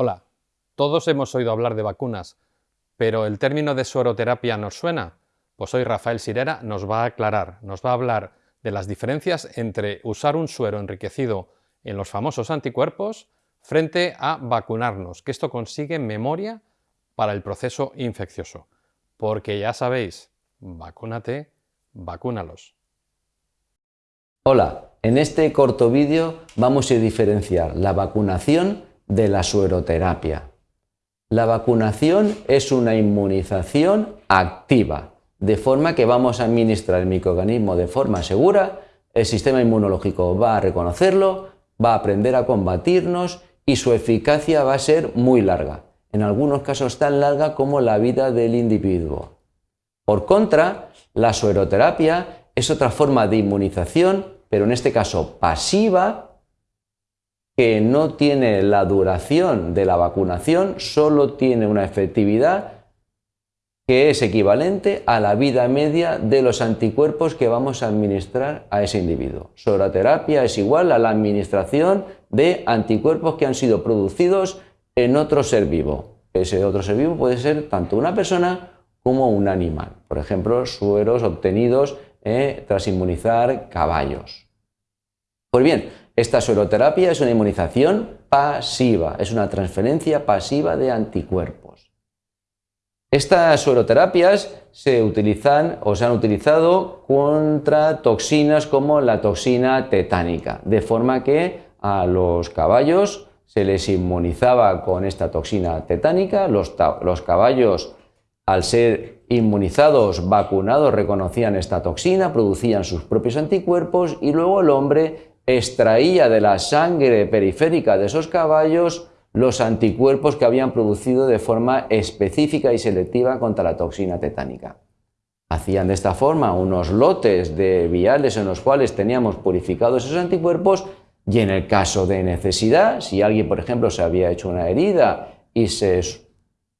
Hola, todos hemos oído hablar de vacunas, pero ¿el término de sueroterapia nos suena? Pues hoy Rafael Sirera nos va a aclarar, nos va a hablar de las diferencias entre usar un suero enriquecido en los famosos anticuerpos frente a vacunarnos, que esto consigue memoria para el proceso infeccioso. Porque ya sabéis, vacúnate, vacúnalos. Hola, en este corto vídeo vamos a diferenciar la vacunación de la sueroterapia. La vacunación es una inmunización activa, de forma que vamos a administrar el microorganismo de forma segura, el sistema inmunológico va a reconocerlo, va a aprender a combatirnos y su eficacia va a ser muy larga, en algunos casos tan larga como la vida del individuo. Por contra, la sueroterapia es otra forma de inmunización, pero en este caso pasiva, que no tiene la duración de la vacunación, solo tiene una efectividad que es equivalente a la vida media de los anticuerpos que vamos a administrar a ese individuo. Soroterapia es igual a la administración de anticuerpos que han sido producidos en otro ser vivo. Ese otro ser vivo puede ser tanto una persona como un animal. Por ejemplo, sueros obtenidos eh, tras inmunizar caballos. Pues bien, esta sueroterapia es una inmunización pasiva, es una transferencia pasiva de anticuerpos. Estas sueroterapias se utilizan o se han utilizado contra toxinas como la toxina tetánica, de forma que a los caballos se les inmunizaba con esta toxina tetánica, los, los caballos al ser inmunizados, vacunados, reconocían esta toxina, producían sus propios anticuerpos y luego el hombre extraía de la sangre periférica de esos caballos los anticuerpos que habían producido de forma específica y selectiva contra la toxina tetánica. Hacían de esta forma unos lotes de viales en los cuales teníamos purificados esos anticuerpos y en el caso de necesidad, si alguien por ejemplo se había hecho una herida y se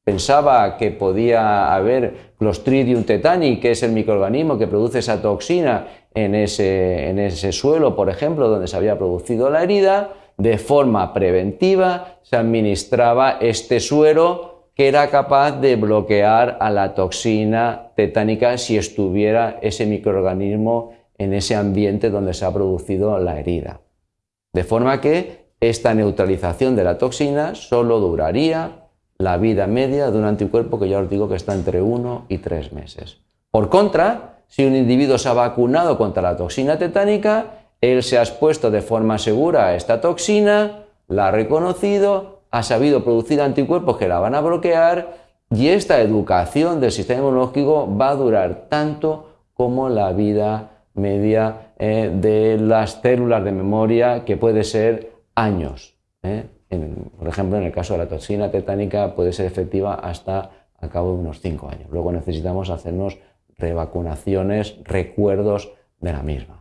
pensaba que podía haber Clostridium tetani, que es el microorganismo que produce esa toxina en ese, en ese suelo, por ejemplo, donde se había producido la herida, de forma preventiva se administraba este suero que era capaz de bloquear a la toxina tetánica si estuviera ese microorganismo en ese ambiente donde se ha producido la herida. De forma que esta neutralización de la toxina solo duraría la vida media de un anticuerpo que ya os digo que está entre 1 y 3 meses. Por contra, si un individuo se ha vacunado contra la toxina tetánica, él se ha expuesto de forma segura a esta toxina, la ha reconocido, ha sabido producir anticuerpos que la van a bloquear y esta educación del sistema inmunológico va a durar tanto como la vida media eh, de las células de memoria, que puede ser años. Eh. Por ejemplo, en el caso de la toxina tetánica puede ser efectiva hasta a cabo de unos 5 años. Luego necesitamos hacernos revacunaciones, recuerdos de la misma.